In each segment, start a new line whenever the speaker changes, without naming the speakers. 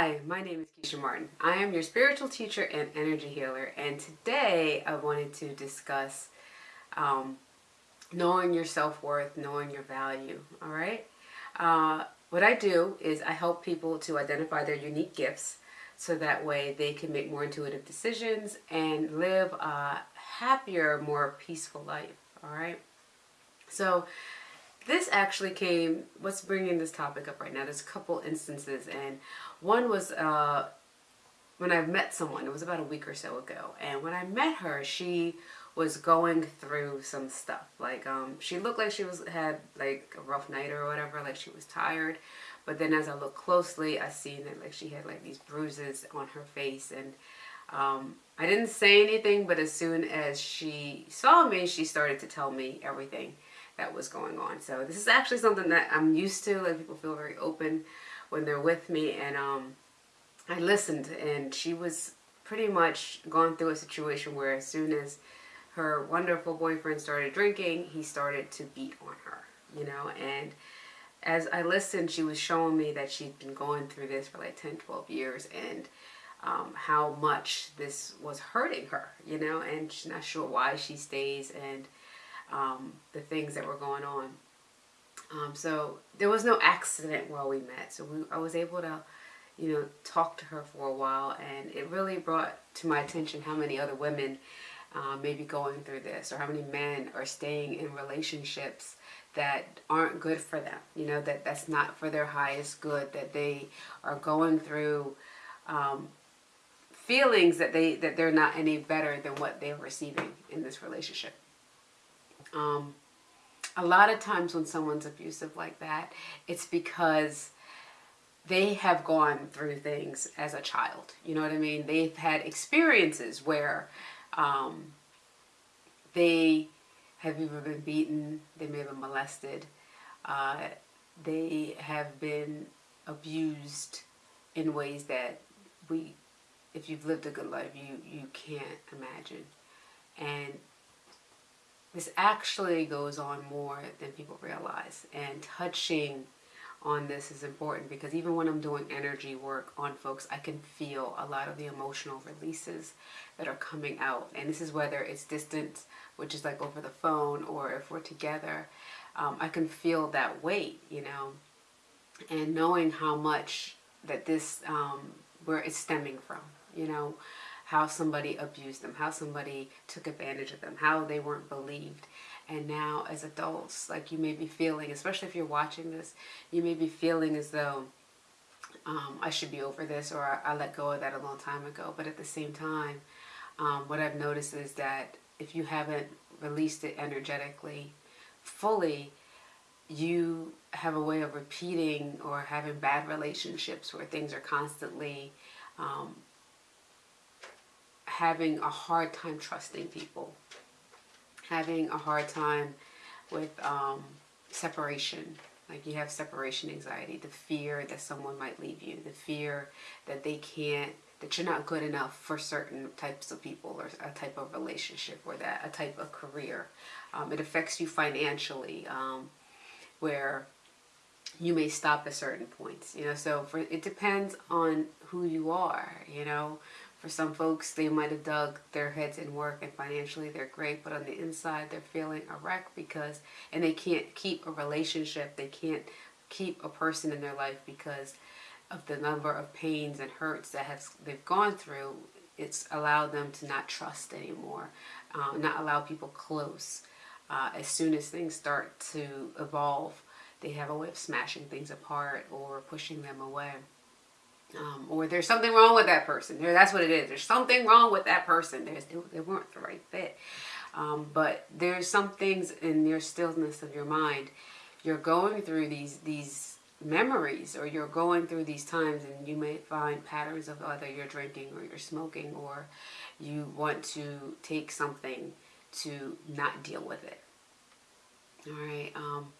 Hi, my name is Keisha Martin. I am your spiritual teacher and energy healer, and today I wanted to discuss um, knowing your self-worth, knowing your value, all right? Uh, what I do is I help people to identify their unique gifts so that way they can make more intuitive decisions and live a happier, more peaceful life, all right? So this actually came, what's bringing this topic up right now, there's a couple instances and one was uh, when I met someone, it was about a week or so ago, and when I met her, she was going through some stuff. Like, um, she looked like she was had like a rough night or whatever, like she was tired. But then as I looked closely, I seen that like she had like these bruises on her face and um, I didn't say anything, but as soon as she saw me, she started to tell me everything that was going on. So this is actually something that I'm used to. Like people feel very open when they're with me and um, I listened and she was pretty much gone through a situation where as soon as her wonderful boyfriend started drinking, he started to beat on her, you know, and as I listened, she was showing me that she'd been going through this for like 10, 12 years and um, how much this was hurting her, you know, and she's not sure why she stays and um, the things that were going on. Um, so there was no accident while we met. So we, I was able to, you know, talk to her for a while and it really brought to my attention how many other women uh, may be going through this or how many men are staying in relationships that aren't good for them. You know, that that's not for their highest good, that they are going through um, feelings that they that they're not any better than what they're receiving in this relationship. Um, a lot of times when someone's abusive like that, it's because they have gone through things as a child. You know what I mean? They've had experiences where um, they have either been beaten, they may have been molested, uh, they have been abused in ways that we, if you've lived a good life, you, you can't imagine. And this actually goes on more than people realize. And touching on this is important because even when I'm doing energy work on folks, I can feel a lot of the emotional releases that are coming out. And this is whether it's distance, which is like over the phone, or if we're together, um, I can feel that weight, you know, and knowing how much that this, um, where it's stemming from, you know, how somebody abused them, how somebody took advantage of them, how they weren't believed. And now as adults, like you may be feeling, especially if you're watching this, you may be feeling as though um, I should be over this or I, I, let go of that a long time ago. But at the same time, um, what I've noticed is that if you haven't released it energetically fully, you have a way of repeating or having bad relationships where things are constantly um, having a hard time trusting people, having a hard time with um, separation. Like you have separation anxiety, the fear that someone might leave you, the fear that they can't, that you're not good enough for certain types of people or a type of relationship or that a type of career. Um, it affects you financially um, where you may stop at certain points, you know, so for, it depends on who you are, you know, for some folks, they might have dug their heads in work and financially they're great, but on the inside they're feeling a wreck because, and they can't keep a relationship, they can't keep a person in their life because of the number of pains and hurts that have they've gone through. It's allowed them to not trust anymore, uh, not allow people close. Uh, as soon as things start to evolve, they have a way of smashing things apart or pushing them away um, or there's something wrong with that person. There, That's what it is. There's something wrong with that person. There's, they weren't the right fit. Um, but there's some things in your stillness of your mind. You're going through these these memories or you're going through these times and you may find patterns of whether you're drinking or you're smoking or you want to take something to not deal with it. All right. Um,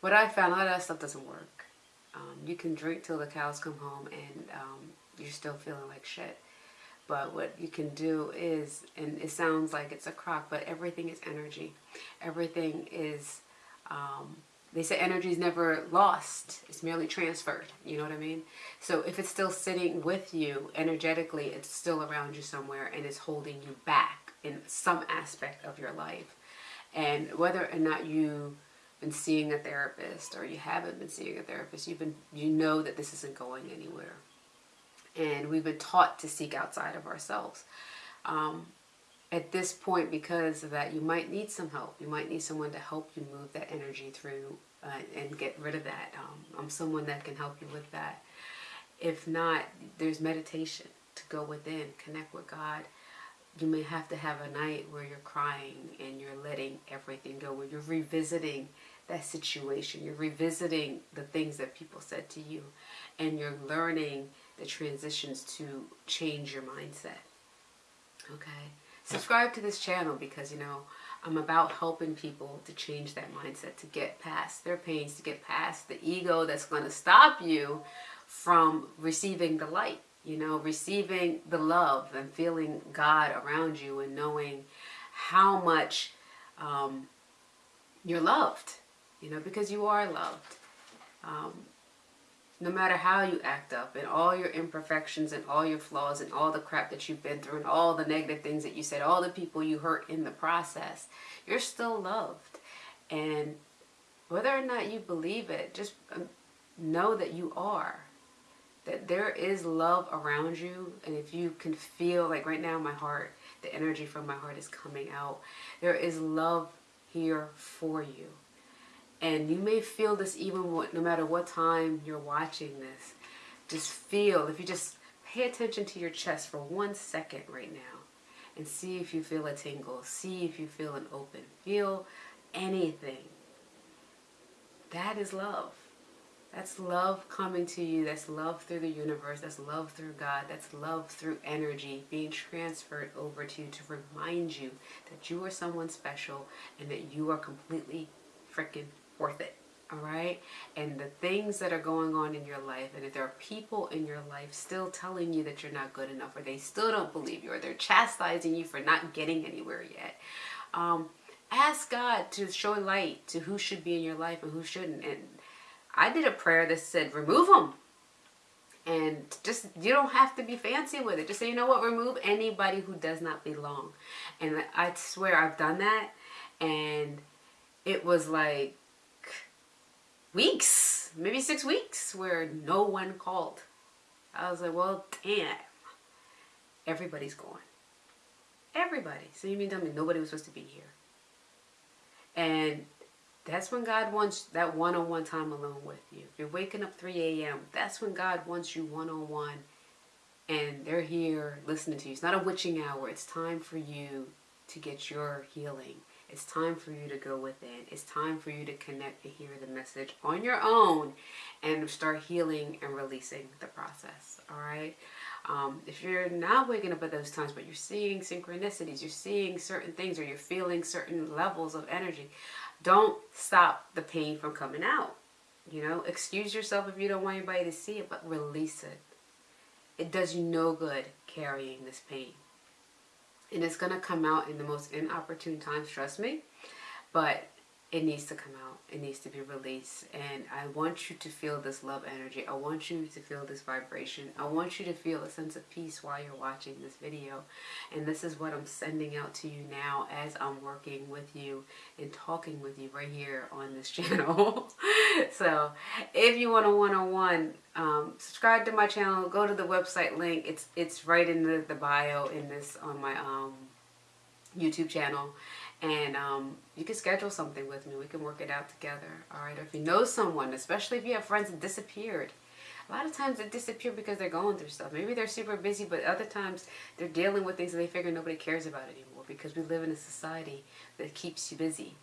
what I found, a lot of that stuff doesn't work. Um, you can drink till the cows come home and um, you're still feeling like shit. But what you can do is, and it sounds like it's a crock, but everything is energy. Everything is um, they say energy is never lost it's merely transferred you know what i mean so if it's still sitting with you energetically it's still around you somewhere and it's holding you back in some aspect of your life and whether or not you've been seeing a therapist or you haven't been seeing a therapist you've been you know that this isn't going anywhere. And we've been taught to seek outside of ourselves. Um, at this point because of that you might need some help. You might need someone to help you move that energy through uh, and get rid of that. Um, i'm someone that can help you with that. If not there's meditation to go within connect with god. You may have to have a night where you're crying and you're letting everything go where you're revisiting that situation. You're revisiting the things that people said to you and you're learning the transitions to change your mindset. Okay? Subscribe to this channel because you know I'm about helping people to change that mindset to get past their pains to get past the ego that's going to stop you from receiving the light you know receiving the love and feeling God around you and knowing how much um, you're loved you know because you are loved um, no matter how you act up and all your imperfections and all your flaws and all the crap that you've been through and all the negative things that you said, all the people you hurt in the process, you're still loved. And whether or not you believe it, just um, know that you are. That there is love around you. And if you can feel, like right now, my heart, the energy from my heart is coming out. There is love here for you. And you may feel this even no matter what time you're watching this. Just feel, if you just pay attention to your chest for one second right now and see if you feel a tingle. See if you feel an open. Feel anything. That is love. That's love coming to you. That's love through the universe. That's love through God. That's love through energy being transferred over to you to remind you that you are someone special and that you are completely freaking worth it all right? And the things that are going on in your life and if there are people in your life still telling you that you're not good enough or they still don't believe you or they're chastising you for not getting anywhere yet um, ask god to show light to who should be in your life and who shouldn't. And i did a prayer that said remove them and just you don't have to be fancy with it. Just say you know what? Remove anybody who does not belong. And i swear i've done that and it was like weeks, maybe six weeks, where no one called. I was like, well, damn. Everybody's gone. Everybody. So you mean tell me nobody was supposed to be here? And that's when God wants that one-on-one -on -one time alone with you. If you're waking up 3 a.m., that's when God wants you one-on-one -on -one and they're here listening to you. It's not a witching hour. It's time for you to get your healing. It's time for you to go within. It's time for you to connect and hear the message on your own and start healing and releasing the process. All right. Um, if you're not waking up at those times, but you're seeing synchronicities, you're seeing certain things, or you're feeling certain levels of energy, don't stop the pain from coming out. You know, excuse yourself if you don't want anybody to see it, but release it. It does you no good carrying this pain and it's going to come out in the most inopportune times, trust me. But it needs to come out. It needs to be released. And I want you to feel this love energy. I want you to feel this vibration. I want you to feel a sense of peace while you're watching this video. And this is what I'm sending out to you now as I'm working with you and talking with you right here on this channel. so if you want a one-on-one, um, subscribe to my channel. Go to the website link. It's it's right in the, the bio in this on my um, YouTube channel and um, you can schedule something with me. We can work it out together. All right. Or if you know someone, especially if you have friends that disappeared. A lot of times they disappear because they're going through stuff. Maybe they're super busy, but other times they're dealing with things that they figure nobody cares about anymore because we live in a society that keeps you busy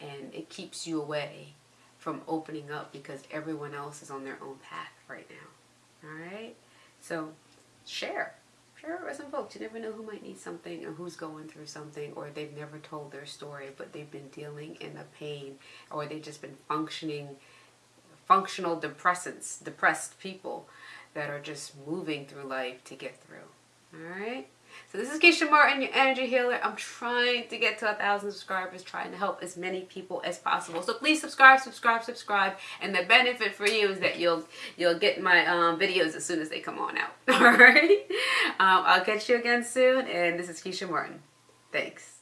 and it keeps you away from opening up because everyone else is on their own path right now. All right. So share it with some folks. You never know who might need something or who's going through something or they've never told their story but they've been dealing in the pain or they've just been functioning, functional depressants, depressed people that are just moving through life to get through. Alright? So this is Keisha Martin, your energy healer. I'm trying to get to a thousand subscribers, trying to help as many people as possible. So please subscribe, subscribe, subscribe. And the benefit for you is that you'll you'll get my um, videos as soon as they come on out. All right. Um, I'll catch you again soon. And this is Keisha Martin. Thanks.